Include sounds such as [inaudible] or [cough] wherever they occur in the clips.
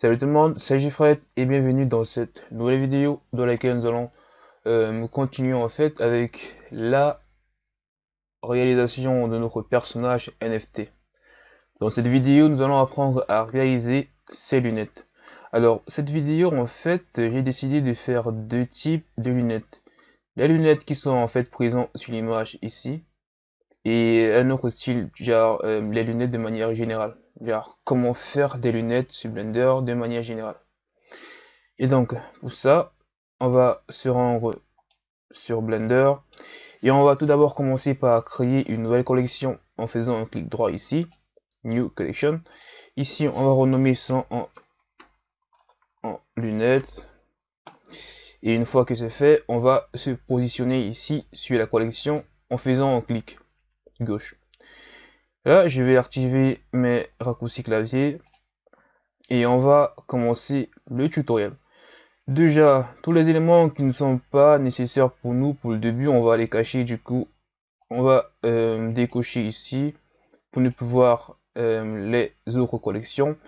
Salut tout le monde, c'est Gifred et bienvenue dans cette nouvelle vidéo dans laquelle nous allons euh, continuer en fait avec la réalisation de notre personnage NFT. Dans cette vidéo, nous allons apprendre à réaliser ces lunettes. Alors, cette vidéo, en fait, j'ai décidé de faire deux types de lunettes. Les lunettes qui sont en fait présentes sur l'image ici et un autre style, genre euh, les lunettes de manière générale comment faire des lunettes sur Blender de manière générale. Et donc, pour ça, on va se rendre sur Blender et on va tout d'abord commencer par créer une nouvelle collection en faisant un clic droit ici, New Collection. Ici, on va renommer ça en lunettes. Et une fois que c'est fait, on va se positionner ici sur la collection en faisant un clic gauche. Là, je vais activer mes raccourcis clavier et on va commencer le tutoriel. Déjà, tous les éléments qui ne sont pas nécessaires pour nous pour le début, on va les cacher. Du coup, on va euh, décocher ici pour ne pouvoir euh, les autres collections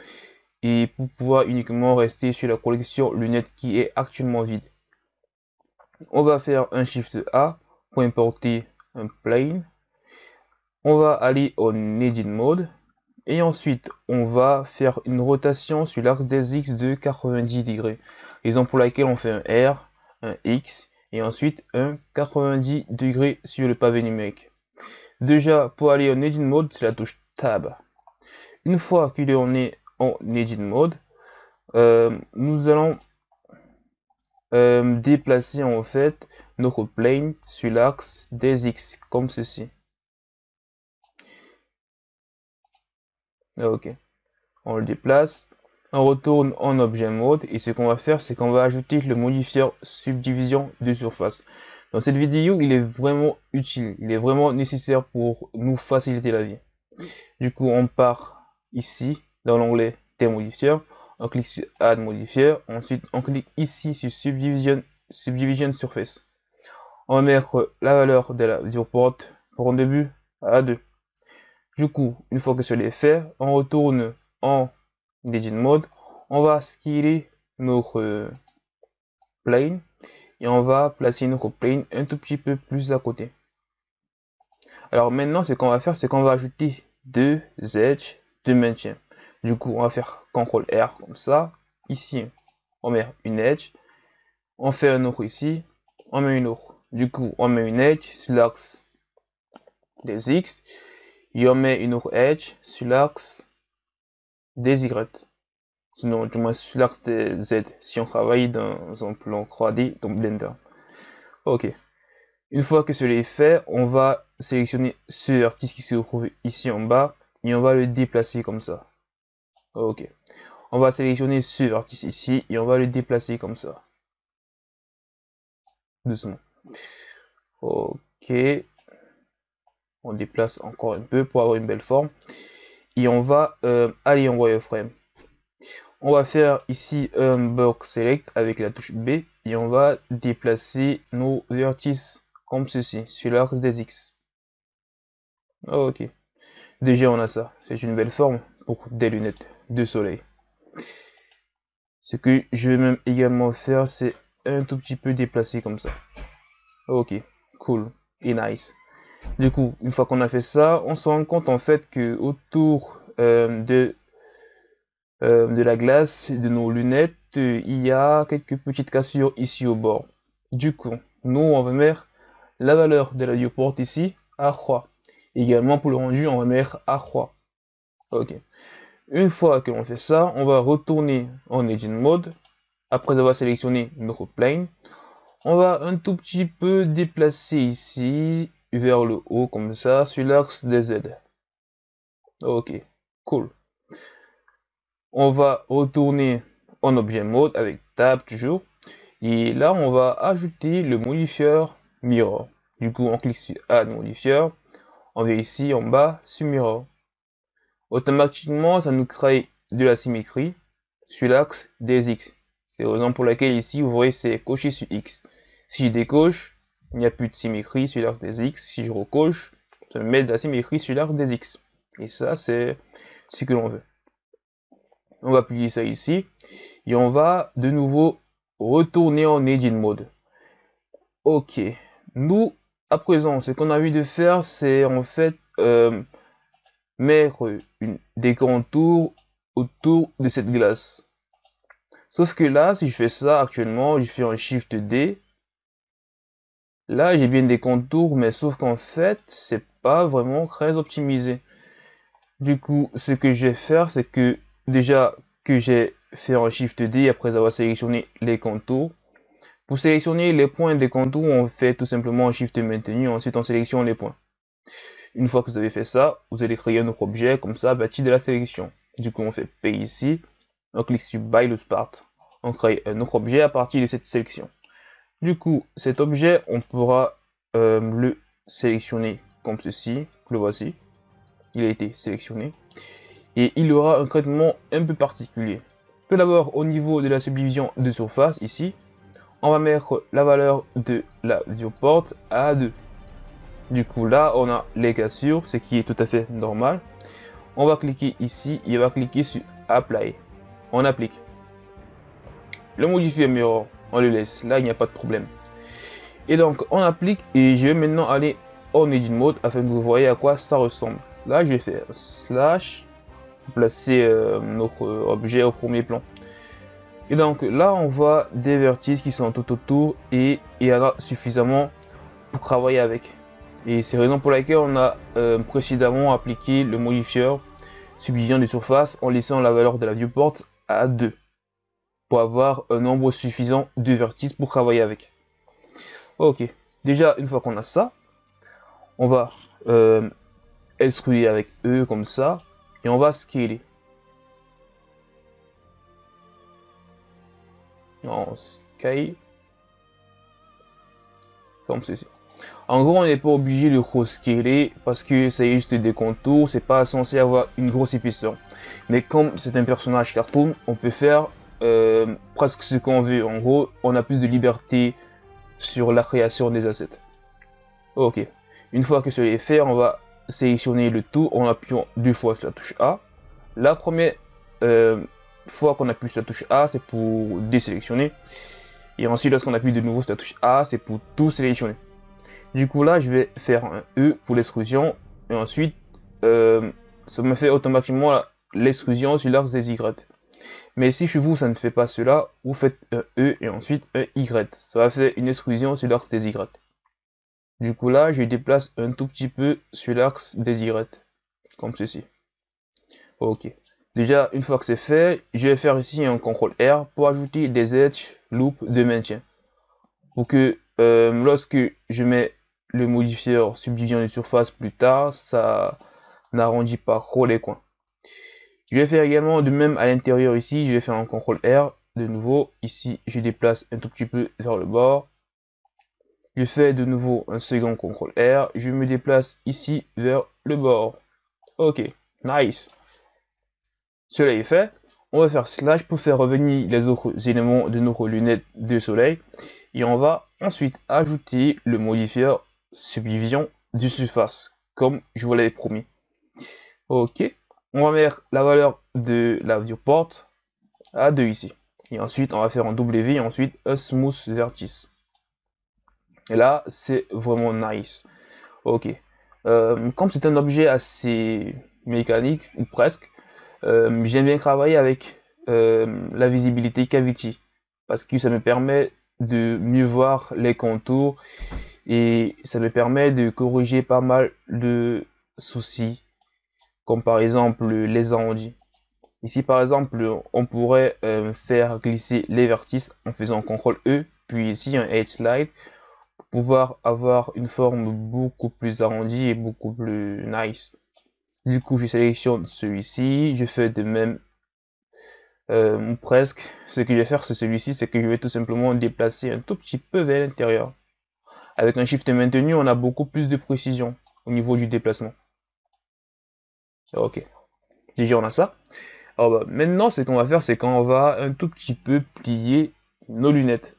et pour pouvoir uniquement rester sur la collection lunettes qui est actuellement vide. On va faire un Shift A pour importer un plane on va aller en Edit Mode et ensuite on va faire une rotation sur l'axe des X de 90 degrés. Raison pour laquelle on fait un R, un X et ensuite un 90 degrés sur le pavé numérique. Déjà pour aller en Edit Mode c'est la touche Tab. Une fois qu'il est en Edit Mode, euh, nous allons euh, déplacer en fait notre plane sur l'axe des X comme ceci. Ok. On le déplace. On retourne en objet mode et ce qu'on va faire c'est qu'on va ajouter le modifier subdivision de surface. Dans cette vidéo il est vraiment utile, il est vraiment nécessaire pour nous faciliter la vie. Du coup on part ici dans l'onglet des modifiers, on clique sur add modifier, ensuite on clique ici sur subdivision, subdivision surface. On va mettre la valeur de la viewport pour un début à 2. Du coup, une fois que cela est fait, on retourne en Edit Mode, on va skiller notre plane et on va placer notre plane un tout petit peu plus à côté. Alors maintenant, ce qu'on va faire, c'est qu'on va ajouter deux edges de maintien. Du coup, on va faire CTRL R comme ça. Ici, on met une edge. On fait un autre ici. On met une autre. Du coup, on met une edge sur l'axe des X une autre edge sur l'axe des Y. Sinon, du moins sur l'axe des Z, si on travaille dans un plan 3D dans Blender. Ok. Une fois que cela est fait, on va sélectionner ce vertice qui se trouve ici en bas et on va le déplacer comme ça. Ok. On va sélectionner ce vertice ici et on va le déplacer comme ça. Doucement. Ok on déplace encore un peu pour avoir une belle forme. Et on va euh, aller en wireframe. On va faire ici un box select avec la touche B et on va déplacer nos vertices comme ceci sur l'axe des X. Ok. Déjà on a ça. C'est une belle forme pour des lunettes de soleil. Ce que je vais même également faire c'est un tout petit peu déplacer comme ça. Ok cool. Et nice du coup, une fois qu'on a fait ça, on se rend compte en fait que autour euh, de, euh, de la glace de nos lunettes, il y a quelques petites cassures ici au bord. Du coup, nous, on va mettre la valeur de la viewport ici à 3. Également pour le rendu, on va mettre à 3. Ok. Une fois que l'on fait ça, on va retourner en Edit Mode. Après avoir sélectionné notre plane, on va un tout petit peu déplacer ici vers le haut comme ça sur l'axe des Z. Ok, cool. On va retourner en objet mode avec tab toujours. Et là, on va ajouter le modifier mirror. Du coup, on clique sur add modifier. On va ici en bas sur mirror. Automatiquement, ça nous crée de la symétrie sur l'axe des X. C'est la raison pour laquelle ici, vous voyez, c'est coché sur X. Si je décoche, il n'y a plus de symétrie sur l'axe des X. Si je recoche, ça me met de la symétrie sur l'axe des X. Et ça, c'est ce que l'on veut. On va plier ça ici. Et on va de nouveau retourner en Edit Mode. Ok. Nous, à présent, ce qu'on a envie de faire, c'est en fait euh, mettre des contours autour de cette glace. Sauf que là, si je fais ça actuellement, je fais un Shift D. Là, j'ai bien des contours, mais sauf qu'en fait, c'est pas vraiment très optimisé. Du coup, ce que je vais faire, c'est que déjà que j'ai fait un Shift D après avoir sélectionné les contours. Pour sélectionner les points des contours, on fait tout simplement un Shift maintenu, ensuite on sélectionne les points. Une fois que vous avez fait ça, vous allez créer un autre objet comme ça bâti de la sélection. Du coup, on fait P ici, on clique sur By le Part, on crée un autre objet à partir de cette sélection. Du coup, cet objet, on pourra euh, le sélectionner comme ceci, le voici. Il a été sélectionné. Et il aura un traitement un peu particulier. Tout d'abord, au niveau de la subdivision de surface, ici, on va mettre la valeur de la viewport à 2. Du coup, là, on a les cassures, ce qui est tout à fait normal. On va cliquer ici et on va cliquer sur Apply. On applique. Le modifier mirror, on le laisse. Là, il n'y a pas de problème. Et donc, on applique et je vais maintenant aller en Edit Mode afin que vous voyez à quoi ça ressemble. Là, je vais faire slash, placer euh, notre objet au premier plan. Et donc là, on voit des vertices qui sont tout autour et il y en a suffisamment pour travailler avec. Et c'est raison pour laquelle on a euh, précédemment appliqué le modifieur subdivision de surface en laissant la valeur de la viewport à 2 pour avoir un nombre suffisant de vertices pour travailler avec. Ok, déjà une fois qu'on a ça, on va euh, avec E comme ça et on va scaler. On scale comme ceci. En gros, on n'est pas obligé de re-scaler parce que c'est juste des contours, c'est pas censé avoir une grosse épaisseur. Mais comme c'est un personnage cartoon, on peut faire euh, presque ce qu'on veut. En gros, on a plus de liberté sur la création des assets. Ok. Une fois que cela est fait, on va sélectionner le tout en appuyant deux fois sur la touche A. La première euh, fois qu'on appuie sur la touche A, c'est pour désélectionner. Et ensuite, lorsqu'on appuie de nouveau sur la touche A, c'est pour tout sélectionner. Du coup, là, je vais faire un E pour l'extrusion. Et ensuite, euh, ça me fait automatiquement l'extrusion sur l'axe des Y. Mais si chez vous, ça ne fait pas cela, vous faites un E et ensuite un Y. Ça va faire une exclusion sur l'axe des Y. Du coup là, je déplace un tout petit peu sur l'axe des Y. Comme ceci. Ok. Déjà, une fois que c'est fait, je vais faire ici un CTRL R pour ajouter des edge loop de maintien. Pour que euh, lorsque je mets le modifieur subdivision de surface plus tard, ça n'arrondit pas trop les coins. Je vais faire également de même à l'intérieur ici, je vais faire un CTRL R. De nouveau, ici, je déplace un tout petit peu vers le bord. Je fais de nouveau un second CTRL R. Je me déplace ici vers le bord. Ok, nice. Cela est fait. On va faire slash pour faire revenir les autres éléments de nos lunettes de soleil. Et on va ensuite ajouter le modifieur subdivision du surface, comme je vous l'avais promis. Ok on va mettre la valeur de la viewport à 2 ici. Et ensuite, on va faire un W et ensuite un smooth vertice. Et là, c'est vraiment nice. Ok. Euh, comme c'est un objet assez mécanique, ou presque, euh, j'aime bien travailler avec euh, la visibilité cavity. Parce que ça me permet de mieux voir les contours et ça me permet de corriger pas mal de soucis comme par exemple les arrondis. Ici par exemple, on pourrait euh, faire glisser les vertices en faisant CTRL E, puis ici un Edge Slide, pour pouvoir avoir une forme beaucoup plus arrondie et beaucoup plus nice. Du coup, je sélectionne celui-ci, je fais de même euh, presque. Ce que je vais faire, c'est celui-ci, c'est que je vais tout simplement déplacer un tout petit peu vers l'intérieur. Avec un Shift maintenu, on a beaucoup plus de précision au niveau du déplacement. Ok. Déjà, on a ça. Alors, bah, maintenant, ce qu'on va faire, c'est qu'on va un tout petit peu plier nos lunettes.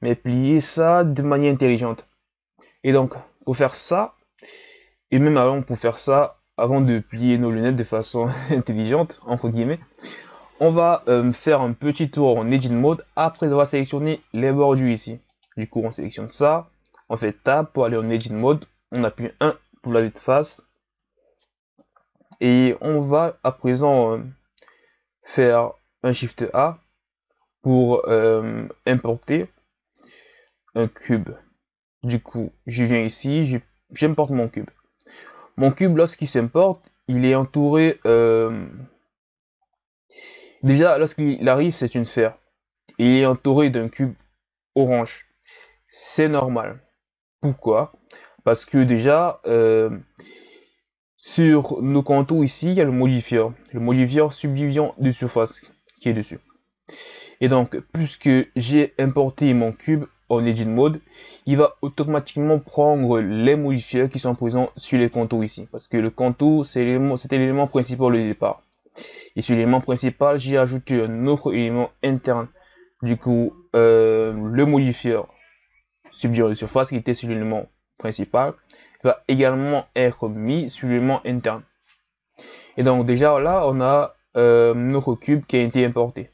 Mais plier ça de manière intelligente. Et donc, pour faire ça, et même avant, pour faire ça, avant de plier nos lunettes de façon [laughs] intelligente, entre guillemets, on va euh, faire un petit tour en Edit Mode après avoir sélectionné les bordures ici. Du coup, on sélectionne ça, on fait Tab pour aller en Edit Mode, on appuie 1 pour la de face, et on va à présent euh, faire un Shift A pour euh, importer un cube. Du coup, je viens ici, j'importe mon cube. Mon cube, lorsqu'il s'importe, il est entouré... Euh, déjà, lorsqu'il arrive, c'est une sphère. Il est entouré d'un cube orange. C'est normal. Pourquoi? Parce que déjà, sur nos contours ici, il y a le modifier. Le modifier subdivision de surface qui est dessus. Et donc, puisque j'ai importé mon cube en Edit Mode, il va automatiquement prendre les modifiers qui sont présents sur les contours ici. Parce que le contour, c'était l'élément principal au départ. Et sur l'élément principal, j'ai ajouté un autre élément interne. Du coup, euh, le modifier subdivision de surface qui était sur l'élément principal va également être mis sur l'élément interne. Et donc déjà là, on a euh, notre cube qui a été importé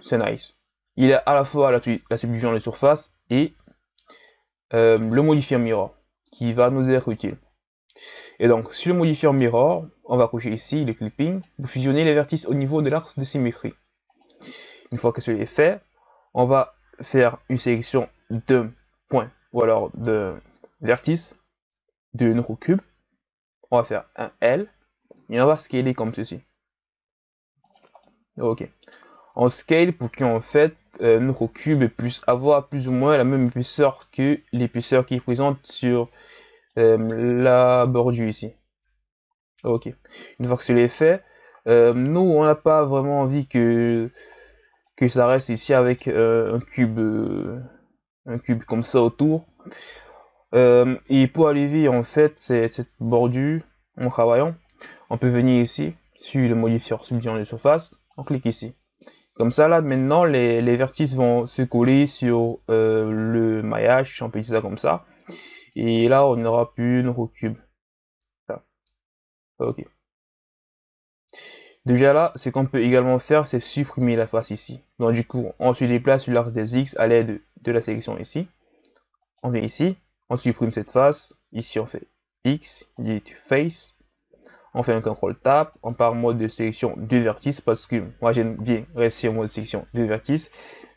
c'est nice. Il a à la fois la, subdivision de surface et euh, le modifier mirror qui va nous être utile. Et donc, sur le modifier mirror, on va cocher ici le clipping pour fusionner les vertices au niveau de l'axe de symétrie. Une fois que cela est fait, on va faire une sélection de points ou alors de de notre cube. On va faire un L et on va scaler comme ceci. Ok en scale pour qu'en fait euh, notre cube puisse avoir plus ou moins la même épaisseur que l'épaisseur qui est présente sur euh, la bordure ici. Ok. Une fois que cela est fait, euh, nous on n'a pas vraiment envie que que ça reste ici avec un cube un cube comme ça autour. Et pour arriver en fait cette, bordure en travaillant, on peut venir ici sur le modifier subdivision de surface, on clique ici. Comme ça, là, maintenant, les, vertices vont se coller sur euh, le maillage, on peut dire ça comme ça. Et là, on n'aura plus notre cube. Ok. Déjà là, ce qu'on peut également faire, c'est supprimer la face ici. Donc du coup, on se déplace sur l'axe des X à l'aide de la sélection ici. On vient ici, on supprime cette face. Ici, on fait X, dit Face on fait un contrôle tab, on part en mode de sélection de vertices parce que moi j'aime bien rester en mode de sélection de vertices.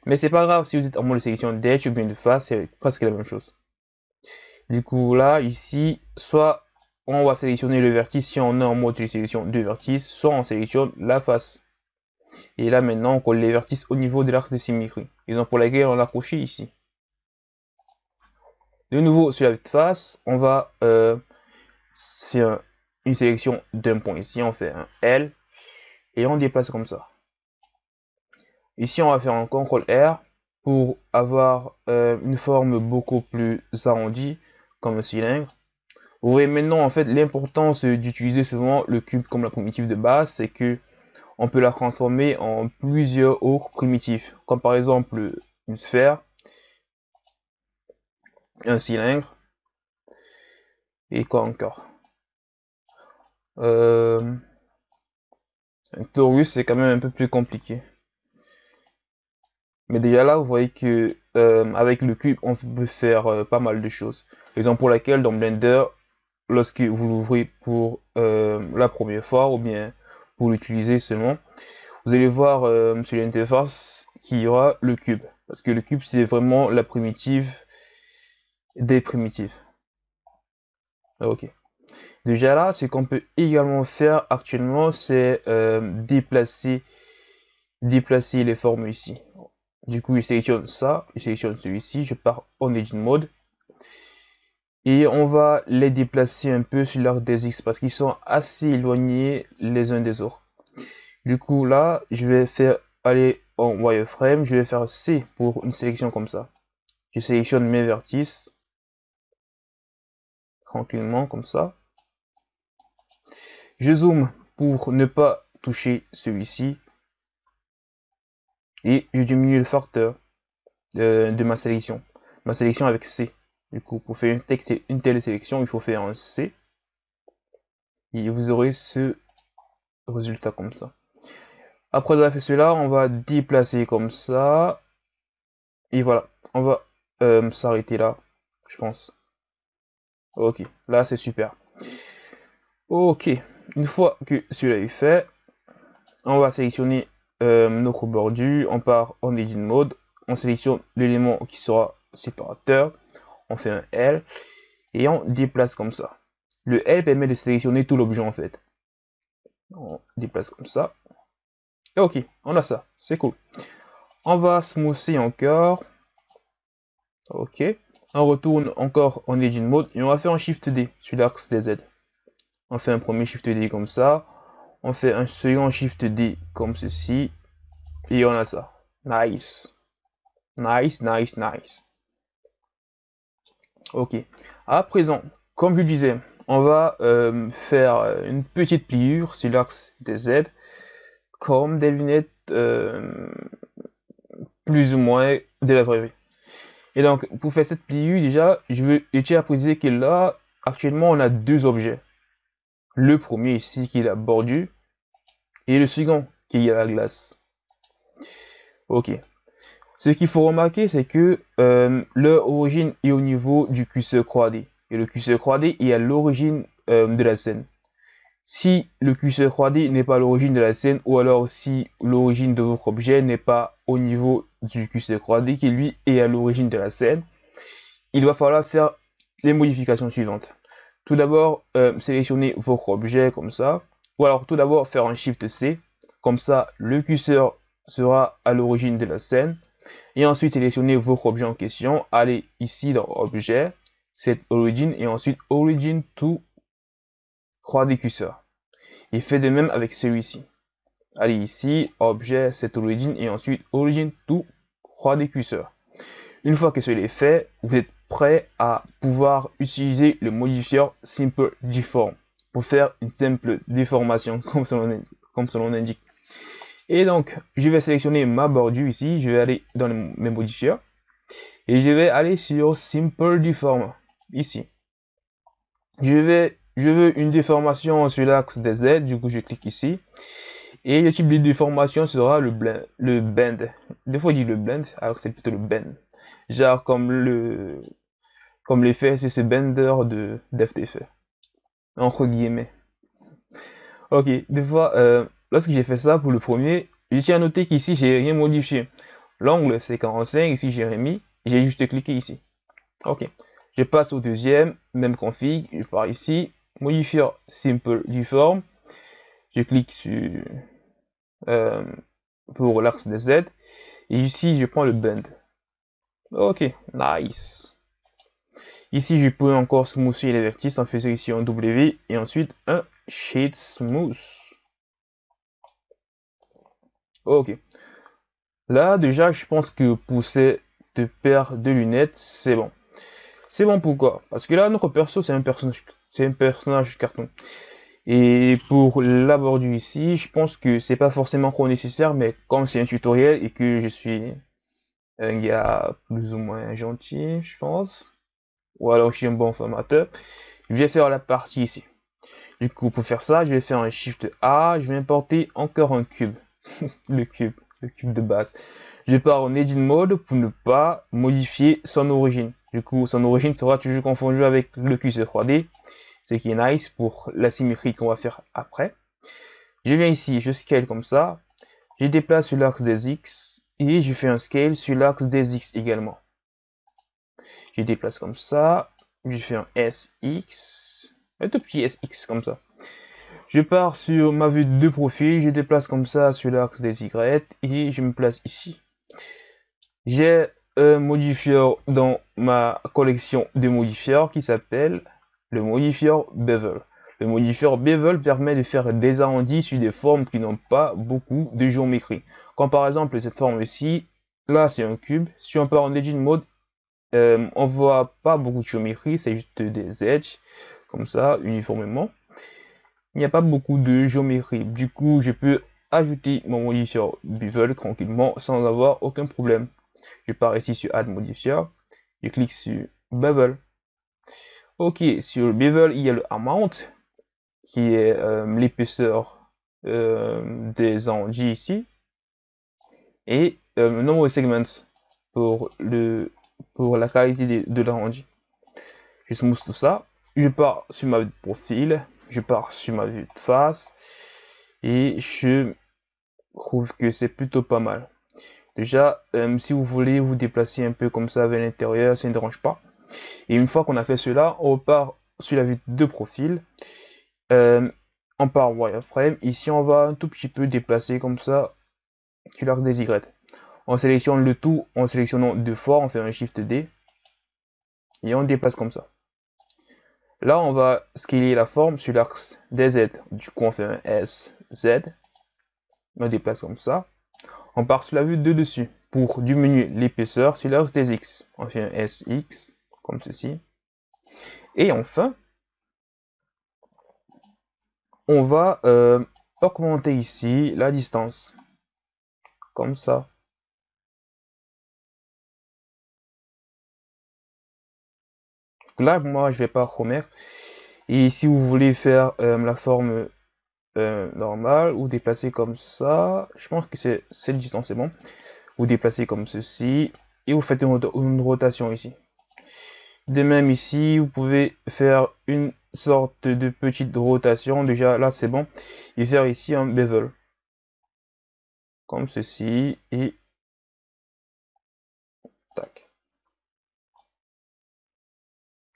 Mais c'est pas grave si vous êtes en mode de sélection d'edge ou bien de face, c'est presque la même chose. Du coup là, ici, soit on va sélectionner le vertice si on est en mode de sélection de vertices, soit on sélectionne la face. Et là maintenant, on colle les vertices au niveau de l'axe de symétrie. Raison pour laquelle on l'a accroché ici. De nouveau, sur la face, on va euh, faire une sélection d'un point. Ici, on fait un L et on déplace comme ça. Ici, on va faire un CTRL R pour avoir euh, une forme beaucoup plus arrondie comme un cylindre. Vous voyez maintenant en fait l'importance d'utiliser souvent le cube comme la primitive de base, c'est que on peut la transformer en plusieurs autres primitifs, comme par exemple une sphère, un cylindre et quoi encore? Euh, un torus, c'est quand même un peu plus compliqué. Mais déjà là, vous voyez que euh, avec le cube, on peut faire euh, pas mal de choses. Raison pour laquelle dans Blender, lorsque vous l'ouvrez pour la première fois ou bien pour l'utiliser seulement, vous allez voir sur l'interface qu'il y aura le cube. Parce que le cube, c'est vraiment la primitive des primitives. Ok. Déjà là, ce qu'on peut également faire actuellement, c'est euh, déplacer, déplacer les formes ici. Du coup, je sélectionne ça, je sélectionne celui-ci, je pars en Edit Mode. Et on va les déplacer un peu sur leur des X parce qu'ils sont assez éloignés les uns des autres. Du coup, là, je vais faire aller en wireframe, je vais faire C pour une sélection comme ça. Je sélectionne mes vertices tranquillement comme ça. Je zoome pour ne pas toucher celui-ci. Et je diminue le facteur de, ma sélection. Ma sélection avec C. Du coup, pour faire une, une telle sélection, il faut faire un C. Et vous aurez ce résultat comme ça. Après avoir fait cela, on va déplacer comme ça. Et voilà, on va euh, s'arrêter là, je pense. Ok, là c'est super. Ok, une fois que cela est fait, on va sélectionner euh, notre bordure, on part en edit mode, on sélectionne l'élément qui sera séparateur, on fait un L et on déplace comme ça. Le L permet de sélectionner tout l'objet en fait. On déplace comme ça. Et ok, on a ça, c'est cool. On va smoother encore. Ok. On retourne encore en Engine Mode et on va faire un Shift D sur l'axe des Z. On fait un premier Shift D comme ça. On fait un second Shift D comme ceci. Et on a ça. Nice. Nice, nice, nice. Ok. À présent, comme je disais, on va euh, faire une petite pliure sur l'axe des Z comme des lunettes euh, plus ou moins de la vraie vie. Et donc, pour faire cette pliure, déjà, je veux tiens à préciser que là, actuellement, on a deux objets. Le premier ici, qui est la bordure, et le second, qui est la glace. Ok. Ce qu'il faut remarquer, c'est que euh, leur origine est au niveau du curseur 3D. Et le curseur 3D est à l'origine euh, de la scène. Si le curseur 3D n'est pas à l'origine de la scène, ou alors si l'origine de votre objet n'est pas au niveau du curseur 3D, qui lui est à l'origine de la scène, il va falloir faire les modifications suivantes. Tout d'abord, euh, sélectionner votre objet comme ça, ou alors tout d'abord faire un Shift C, comme ça le curseur sera à l'origine de la scène, et ensuite sélectionner votre objet en question, allez ici dans objet, cette origin et ensuite origin to 3D cursor. Et fait de même avec celui-ci. Allez ici, objet, set origin et ensuite origin to 3D cursor. Une fois que cela est fait, vous êtes prêt à pouvoir utiliser le modifier Simple Deform pour faire une simple déformation [laughs] comme son nom indique. Et donc, je vais sélectionner ma bordure ici. Je vais aller dans mes modifiers. Et je vais aller sur Simple Deform. Ici. Je vais, je veux une déformation sur l'axe des Z. Du coup, je clique ici. Et le type de déformation sera le, blend, le bend. Des fois, on dit le blend, alors c'est plutôt le bend. Genre comme le comme l'effet c'est ce bender de d'FTF. Entre guillemets. Ok, des fois, euh, lorsque j'ai fait ça pour le premier, je tiens à noter qu'ici, j'ai rien modifié. L'angle, c'est 45, ici, j'ai remis, j'ai juste cliqué ici. Ok. Je passe au deuxième, même config, je pars ici, modifier simple du forme, je clique sur euh, pour l'axe Z, et ici, je prends le bend. Ok, nice. Ici, je peux encore smoother les vertices en faisant ici un W et ensuite un Shade Smooth. Ok. Là, déjà, je pense que pour ces deux paires de lunettes, c'est bon. C'est bon pourquoi? Parce que là, notre perso, c'est un personnage, c'est un personnage carton. Et pour la bordure ici, je pense que c'est pas forcément trop nécessaire, mais comme c'est un tutoriel et que je suis un gars plus ou moins gentil, je pense, ou alors je suis un bon formateur, je vais faire la partie ici. Du coup, pour faire ça, je vais faire un Shift A, je vais importer encore un cube. [laughs] le cube, le cube de base. Je pars en Edit Mode pour ne pas modifier son origine. Du coup, son origine sera toujours confondue avec le curseur 3D, ce qui est nice pour la symétrie qu'on va faire après. Je viens ici, je scale comme ça, je déplace sur l'axe des X et je fais un scale sur l'axe des X également. Je déplace comme ça, je fais un SX, un tout petit SX comme ça. Je pars sur ma vue de profil, je déplace comme ça sur l'axe des Y et je me place ici. J'ai un modifier dans ma collection de modifiers qui s'appelle le modifier Bevel. Le modifier Bevel permet de faire des arrondis sur des formes qui n'ont pas beaucoup de géométrie. Comme par exemple cette forme ici, là c'est un cube. Si on part en Edge Mode, euh, on voit pas beaucoup de géométrie, c'est juste des edges, comme ça, uniformément il n'y a pas beaucoup de géométrie. Du coup, je peux ajouter mon modifier bevel tranquillement sans avoir aucun problème. Je pars ici sur Add Modifier, je clique sur Bevel. Ok, sur le Bevel, il y a le Amount, qui est euh, l'épaisseur des arrondis ici et euh, nombre de segments pour, le, la qualité de, de l'arrondi. Je smooth tout ça. Je pars sur ma vue de profil, je pars sur ma vue de face et je trouve que c'est plutôt pas mal. Déjà, euh, si vous voulez vous déplacer un peu comme ça vers l'intérieur, ça ne dérange pas. Et une fois qu'on a fait cela, on repart sur la vue de profil. Euh, on part wireframe. Ici, on va un tout petit peu déplacer comme ça sur l'axe des Y. On sélectionne le tout en sélectionnant deux fois, on fait un Shift D. Et on déplace comme ça. Là, on va scaler la forme sur l'axe des Z. Du coup, on fait un S, Z. On déplace comme ça. On part sur la vue de dessus pour diminuer l'épaisseur sur l'axe des X. On fait un SX, comme ceci. Et enfin, on va euh, augmenter ici la distance. Comme ça. là, moi, je vais pas remettre. Et si vous voulez faire euh, la forme euh, normale ou déplacer comme ça, je pense que c'est cette distance, c'est bon. Vous déplacez comme ceci et vous faites une, rotation ici. De même ici, vous pouvez faire une sorte de petite rotation. Déjà là, c'est bon. Et faire ici un bevel. Comme ceci. Et tac.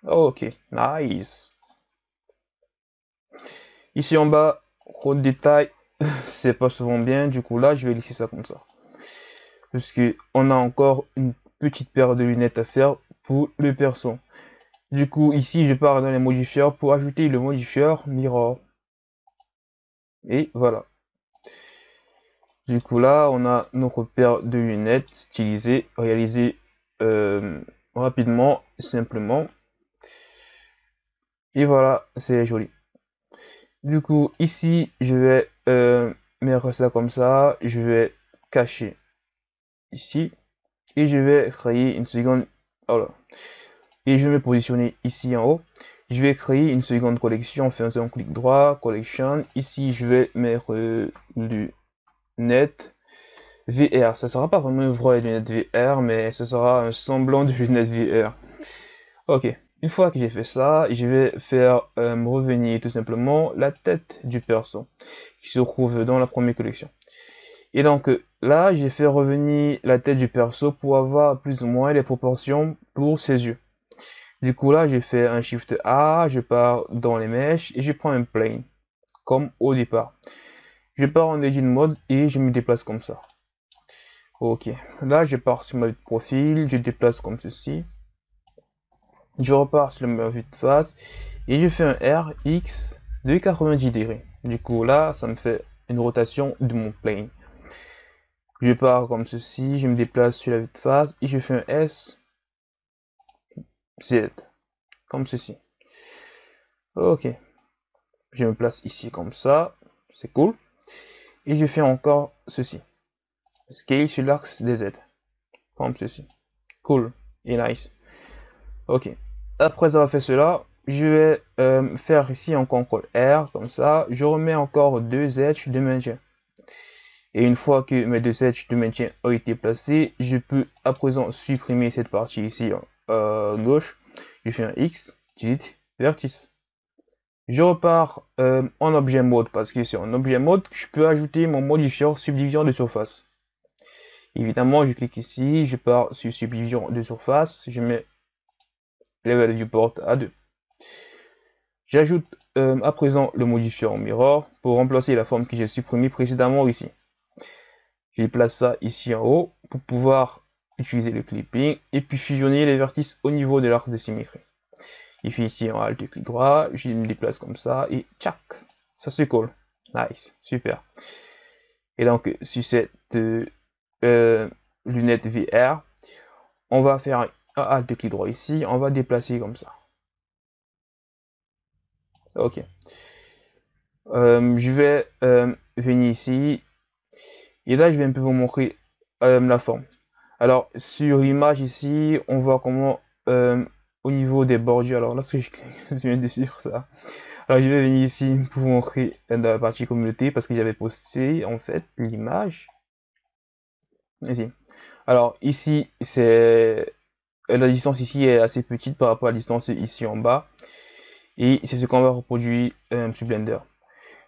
Ok, nice. Ici en bas, gros détail, [laughs] c'est pas souvent bien. Du coup là, je vais laisser ça comme ça. Parce que on a encore une petite paire de lunettes à faire pour le perso. Du coup, ici, je pars dans les modifieurs pour ajouter le modifieur mirror. Et voilà. Du coup, là, on a notre paire de lunettes stylisées, réalisées euh, rapidement, simplement. Et voilà, c'est joli. Du coup, ici, je vais euh, mettre ça comme ça. Je vais cacher ici. Et je vais créer une seconde... Voilà. Et je vais me positionner ici en haut. Je vais créer une seconde collection en faisant un clic droit, collection. Ici, je vais mettre du net VR. Ça sera pas vraiment une vraie lunette VR, mais ce sera un semblant de [laughs] lunette VR. Ok. Une fois que j'ai fait ça, je vais faire euh, revenir tout simplement la tête du perso qui se trouve dans la première collection. Et donc là, j'ai fait revenir la tête du perso pour avoir plus ou moins les proportions pour ses yeux. Du coup là, j'ai fait un Shift A, je pars dans les mèches et je prends un plane, comme au départ. Je pars en Edit Mode et je me déplace comme ça. Ok, là je pars sur ma profil, je déplace comme ceci je repars sur ma vue de face et je fais un RX de 90 degrés. Du coup là, ça me fait une rotation de mon plane. Je pars comme ceci, je me déplace sur la vue de face et je fais un S Z comme ceci. Ok. Je me place ici comme ça, c'est cool. Et je fais encore ceci. Scale sur l'axe des Z. Comme ceci. Cool et nice. Ok. Après avoir fait cela, je vais euh, faire ici un contrôle R, comme ça. Je remets encore deux edges de maintien. Et une fois que mes deux edges de maintien ont été placés, je peux à présent supprimer cette partie ici à gauche. Je fais un X, delete, vertice. Je repars euh, en objet mode parce que c'est en objet mode que je peux ajouter mon modifier subdivision de surface. Évidemment, je clique ici, je pars sur subdivision de surface, je mets level viewport à 2. J'ajoute euh, à présent le modifier en mirror pour remplacer la forme que j'ai supprimée précédemment ici. Je place ça ici en haut pour pouvoir utiliser le clipping et puis fusionner les vertices au niveau de l'arc de symétrie. Il fait ici en alt clic droit, je me déplace comme ça et tchac, ça se colle. Nice, super. Et donc sur cette euh, lunette VR, on va faire Alt clic droit ici, on va déplacer comme ça. Ok. Euh, je vais euh, venir ici. Et là, je vais un peu vous montrer euh, la forme. Alors, sur l'image ici, on voit comment au niveau des bordures. Alors là, [laughs] ce que je viens de sur ça. Alors je vais venir ici pour vous montrer dans la partie communauté parce que j'avais posté en fait l'image. Ici. Alors ici c'est la distance ici est assez petite par rapport à la distance ici en bas et c'est ce qu'on va reproduire euh, sur Blender.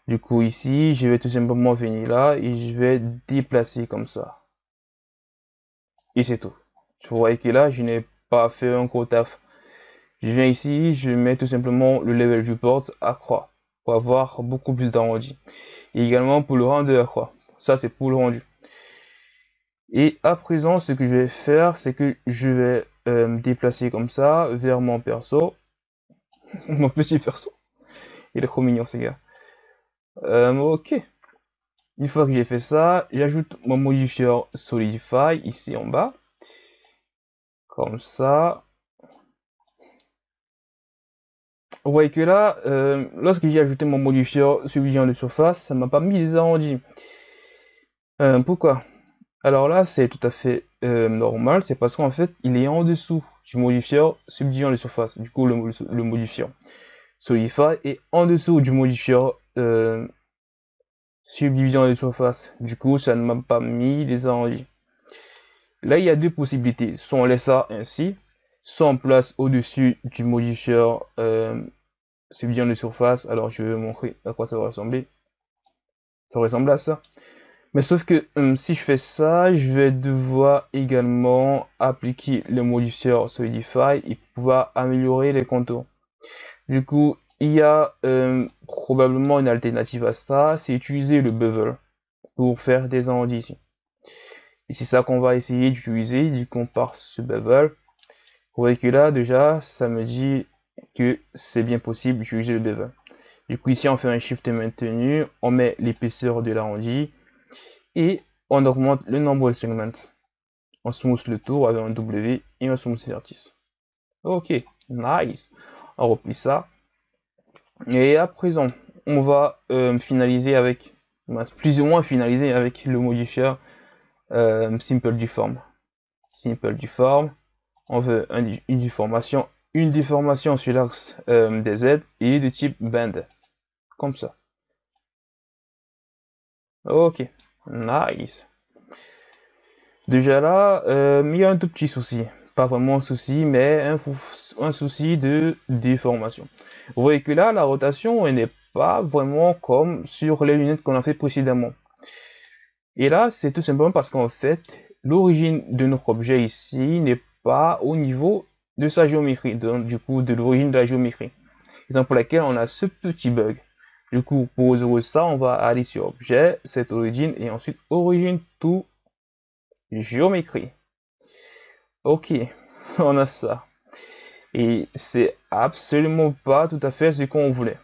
Du coup ici je vais tout simplement venir là et je vais déplacer comme ça. Et c'est tout. Vous voyez que là je n'ai pas fait un gros taf je viens ici, je mets tout simplement le level du port à croix pour avoir beaucoup plus d'arrondi. Et également pour le rendu à croix. Ça, c'est pour le rendu. Et à présent, ce que je vais faire, c'est que je vais euh, me déplacer comme ça vers mon perso. [laughs] mon petit perso. Il est trop mignon, ce gars. Euh, ok. Une fois que j'ai fait ça, j'ajoute mon modifier Solidify ici en bas. Comme ça. Vous voyez que là, euh, lorsque j'ai ajouté mon modifier subdivision de surface, ça m'a pas mis les arrondis. Pourquoi? Alors là, c'est tout à fait euh, normal, c'est parce qu'en fait, il est en dessous du modifier subdivision de surface. Du coup, le, le modifier solidify est en dessous du modifier subdivision de surface. Du coup, ça ne m'a pas mis les arrondis. Là, il y a deux possibilités. Soit on laisse ça ainsi, soit on place au-dessus du modifier c'est bien de surface. Alors je vais montrer à quoi ça va ressembler. Ça ressemble à ça. Mais sauf que hum, si je fais ça, je vais devoir également appliquer le modifier Solidify et pouvoir améliorer les contours. Du coup, il y a hum, probablement une alternative à ça, c'est utiliser le bevel pour faire des arrondis ici. Et c'est ça qu'on va essayer d'utiliser, du coup on part ce bevel. Vous voyez que là déjà, ça me dit que c'est bien possible d'utiliser le bevel. Du coup, ici, on fait un shift maintenu, on met l'épaisseur de l'arrondi et on augmente le nombre de segments. On smooth le tour avec un W et un smooth vertice. Ok, nice. On replie ça. Et à présent, on va euh, finaliser avec, plus ou moins finaliser avec le modifier euh, Simple Deform. Simple Deform, on veut une déformation sur l'axe euh, des Z et de type band. Comme ça. Ok, nice. Déjà là, euh, il y a un tout petit souci. Pas vraiment un souci, mais un, souci de déformation. Vous voyez que là, la rotation n'est pas vraiment comme sur les lunettes qu'on a fait précédemment. Et là, c'est tout simplement parce qu'en fait, l'origine de notre objet ici n'est pas au niveau de sa géométrie, donc du coup de l'origine de la géométrie. Raison pour laquelle on a ce petit bug. Du coup, pour résoudre ça, on va aller sur objet, cette origine, et ensuite origine tout géométrie. Ok, [laughs] on a ça. Et c'est absolument pas tout à fait ce qu'on voulait.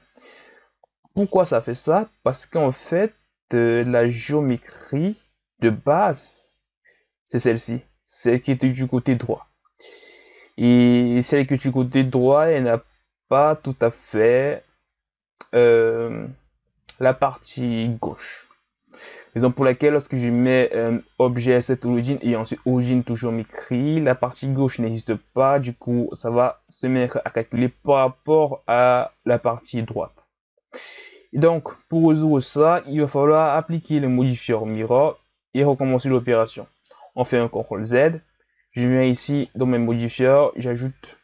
Pourquoi ça fait ça? Parce qu'en fait, euh, la géométrie de base, c'est celle-ci, celle qui était du côté droit. Et celle que tu côté droit, elle n'a pas tout à fait euh, la partie gauche. Raison pour laquelle lorsque je mets euh, objet cette origine et ensuite origine toujours m'écrit, la partie gauche n'existe pas, du coup ça va se mettre à calculer par rapport à la partie droite. Donc pour résoudre ça, il va falloir appliquer le modifier mirror et recommencer l'opération. On fait un CTRL Z, je viens ici dans mes modifiers, j'ajoute,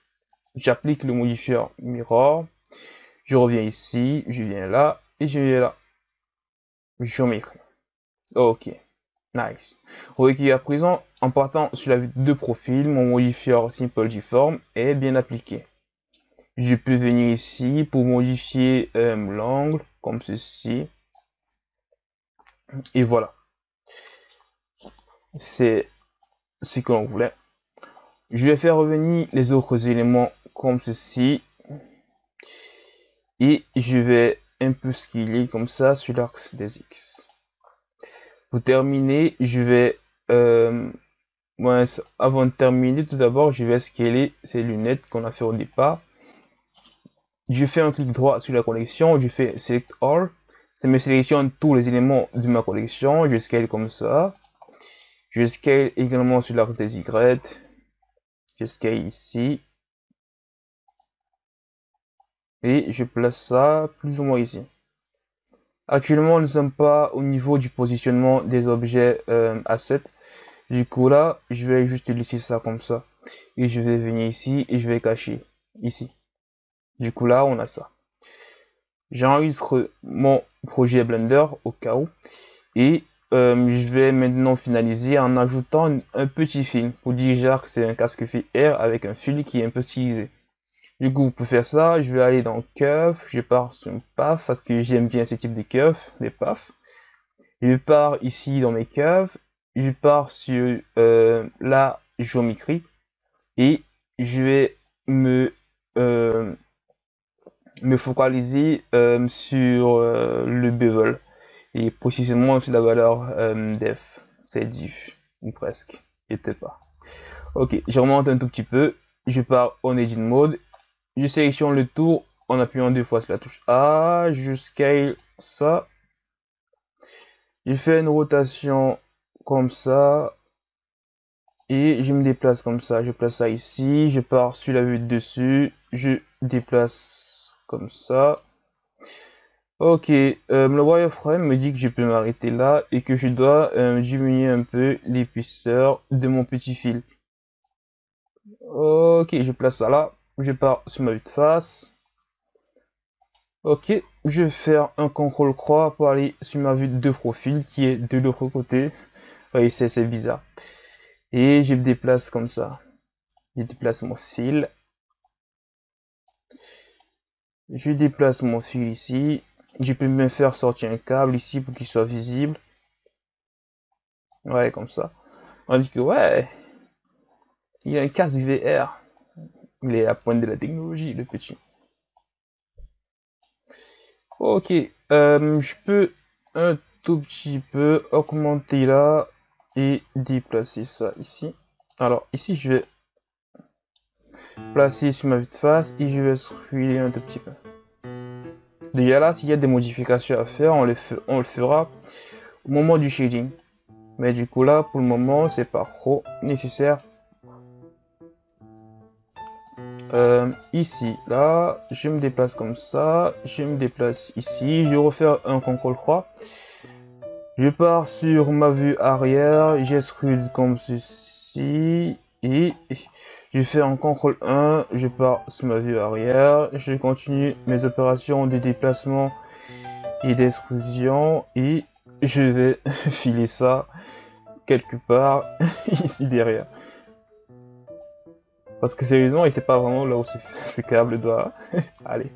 j'applique le modifier mirror. Je reviens ici, je viens là et je viens là. Géométrie. Ok, nice. Voyez qu'à présent, en partant sur la vue de profil, mon modifier simple deform est bien appliqué. Je peux venir ici pour modifier euh, l'angle comme ceci. Et voilà. C'est ce que l'on voulait. Je vais faire revenir les autres éléments comme ceci. Et je vais un peu scaler comme ça sur l'axe des X. Pour terminer, je vais... Euh, avant de terminer, tout d'abord, je vais scaler ces lunettes qu'on a fait au départ. Je fais un clic droit sur la collection, je fais Select All. Ça me sélectionne tous les éléments de ma collection. Je scale comme ça. Je scale également sur l'axe des Y. Je scale ici. Et je place ça plus ou moins ici. Actuellement, nous ne sommes pas au niveau du positionnement des objets euh, assets. Du coup, là, je vais juste laisser ça comme ça. Et je vais venir ici et je vais cacher ici. Du coup, là, on a ça. J'enregistre mon projet Blender au cas où. Et euh, je vais maintenant finaliser en ajoutant un petit film pour dire que c'est un casque VR avec un fil qui est un peu stylisé. Du coup, pour faire ça, je vais aller dans Curve, je pars sur PAF parce que j'aime bien ce type de curve, des PAF. Je pars ici dans mes curves, je pars sur euh, la géométrie. Et je vais me, euh, focaliser euh, sur le bevel. Et précisément sur la valeur def, c'est diff, ou presque, était pas. Ok, je remonte un tout petit peu, je pars en Edit Mode je sélectionne le tour en appuyant deux fois sur la touche A, je scale ça. Je fais une rotation comme ça. Et je me déplace comme ça. Je place ça ici. Je pars sur la vue de dessus. Je déplace comme ça. Ok, euh, le wireframe me dit que je peux m'arrêter là et que je dois euh, diminuer un peu l'épaisseur de mon petit fil. Ok, je place ça là je pars sur ma vue de face. Ok, je vais faire un contrôle croix pour aller sur ma vue de profil qui est de l'autre côté. Oui, c'est bizarre. Et je me déplace comme ça. Je déplace mon fil. Je déplace mon fil ici. Je peux même faire sortir un câble ici pour qu'il soit visible. Ouais, comme ça. On dit que ouais, il y a un casque VR. Il est à pointe de la technologie, le petit. Ok, euh, je peux un tout petit peu augmenter là et déplacer ça ici. Alors ici, je vais placer sur ma vue de face et je vais scruler un tout petit peu. Déjà là, s'il y a des modifications à faire, on, on le fera au moment du shading. Mais du coup là, pour le moment, c'est pas trop nécessaire euh, ici, là, je me déplace comme ça, je me déplace ici, je refais un contrôle croix. Je pars sur ma vue arrière, j'extrude comme ceci, et je fais un contrôle 1, je pars sur ma vue arrière, je continue mes opérations de déplacement et d'extrusion, et je vais [laughs] filer ça quelque part [laughs] ici derrière. Parce que sérieusement, il sait pas vraiment là où ce [laughs] câble doit [laughs] aller.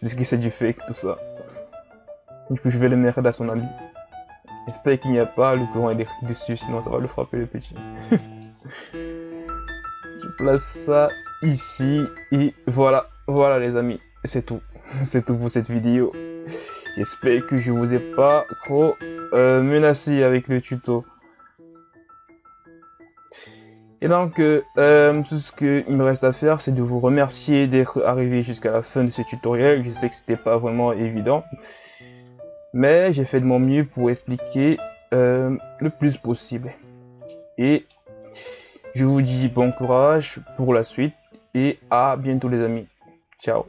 Puisque c'est du fake, tout ça. Du coup, je vais le mettre à son ami. J'espère qu'il n'y a pas le courant électrique dessus, sinon ça va le frapper le petit. [laughs] je place ça ici et voilà, voilà les amis, c'est tout. c'est tout pour cette vidéo. J'espère que je vous ai pas trop euh, menacé avec le tuto. Et donc, euh, euh, tout ce qu'il me reste à faire, c'est de vous remercier d'être arrivé jusqu'à la fin de ce tutoriel. Je sais que c'était pas vraiment évident, mais j'ai fait de mon mieux pour expliquer euh, le plus possible. Et je vous dis bon courage pour la suite et à bientôt les amis. Ciao